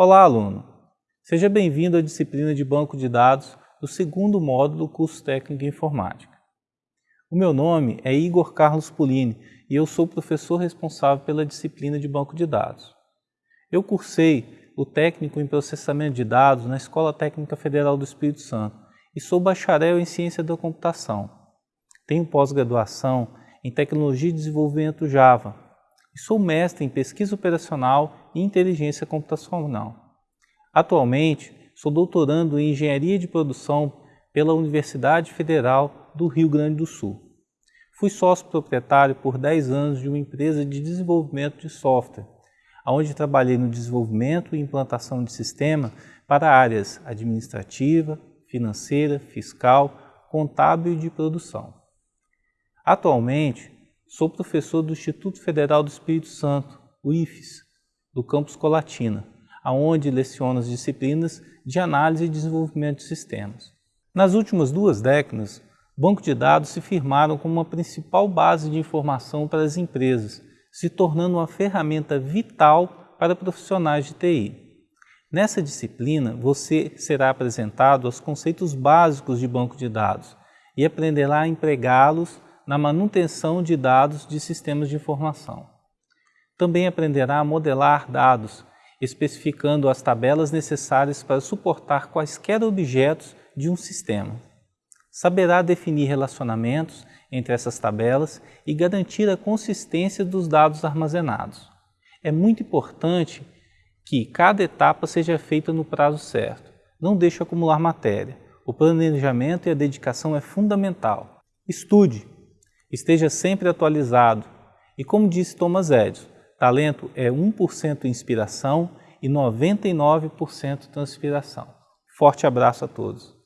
Olá, aluno! Seja bem-vindo à disciplina de Banco de Dados do segundo módulo do curso técnico em Informática. O meu nome é Igor Carlos Pulini e eu sou professor responsável pela disciplina de Banco de Dados. Eu cursei o técnico em processamento de dados na Escola Técnica Federal do Espírito Santo e sou bacharel em ciência da computação. Tenho pós-graduação em tecnologia e desenvolvimento Java e sou mestre em pesquisa operacional inteligência computacional. Atualmente, sou doutorando em engenharia de produção pela Universidade Federal do Rio Grande do Sul. Fui sócio proprietário por 10 anos de uma empresa de desenvolvimento de software, onde trabalhei no desenvolvimento e implantação de sistema para áreas administrativa, financeira, fiscal, contábil e de produção. Atualmente, Sou professor do Instituto Federal do Espírito Santo, o IFES, do campus Colatina, aonde leciono as disciplinas de análise e desenvolvimento de sistemas. Nas últimas duas décadas, banco de dados se firmaram como uma principal base de informação para as empresas, se tornando uma ferramenta vital para profissionais de TI. Nessa disciplina, você será apresentado aos conceitos básicos de banco de dados e aprenderá a empregá-los na manutenção de dados de sistemas de informação. Também aprenderá a modelar dados, especificando as tabelas necessárias para suportar quaisquer objetos de um sistema. Saberá definir relacionamentos entre essas tabelas e garantir a consistência dos dados armazenados. É muito importante que cada etapa seja feita no prazo certo. Não deixe acumular matéria. O planejamento e a dedicação é fundamental. Estude, Esteja sempre atualizado. E como disse Thomas Edison, talento é 1% inspiração e 99% transpiração. Forte abraço a todos.